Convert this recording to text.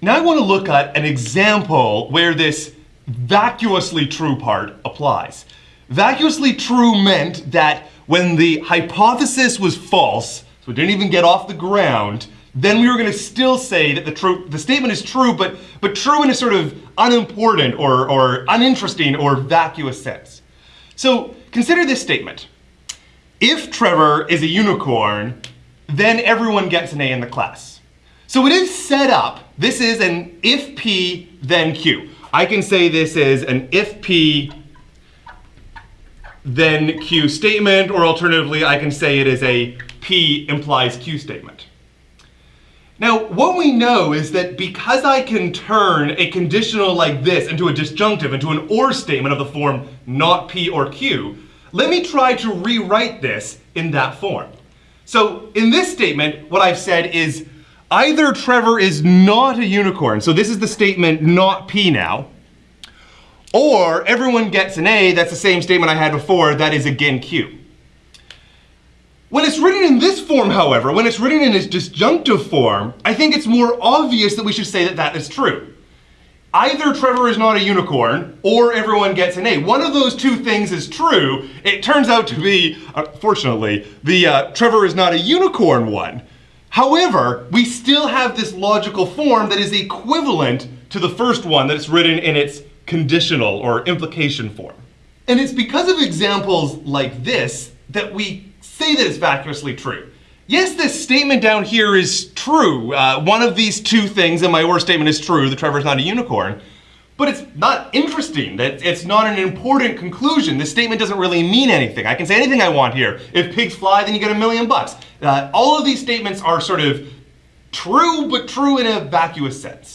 Now I want to look at an example where this vacuously true part applies. Vacuously true meant that when the hypothesis was false, so it didn't even get off the ground, then we were going to still say that the, the statement is true, but, but true in a sort of unimportant or, or uninteresting or vacuous sense. So consider this statement. If Trevor is a unicorn, then everyone gets an A in the class. So it is set up, this is an if P, then Q. I can say this is an if P, then Q statement, or alternatively, I can say it is a P implies Q statement. Now, what we know is that because I can turn a conditional like this into a disjunctive, into an OR statement of the form not P or Q, let me try to rewrite this in that form. So in this statement, what I've said is either Trevor is not a unicorn, so this is the statement not P now, or everyone gets an A, that's the same statement I had before, that is again Q. When it's written in this form, however, when it's written in its disjunctive form, I think it's more obvious that we should say that that is true. Either Trevor is not a unicorn, or everyone gets an A. One of those two things is true. It turns out to be, unfortunately, the uh, Trevor is not a unicorn one. However, we still have this logical form that is equivalent to the first one that is written in its conditional or implication form. And it's because of examples like this that we say that it's vacuously true. Yes, this statement down here is true. Uh, one of these two things in my OR statement is true, that Trevor's not a unicorn. But it's not interesting, that it's not an important conclusion. This statement doesn't really mean anything. I can say anything I want here. If pigs fly, then you get a million bucks. Uh, all of these statements are sort of true, but true in a vacuous sense.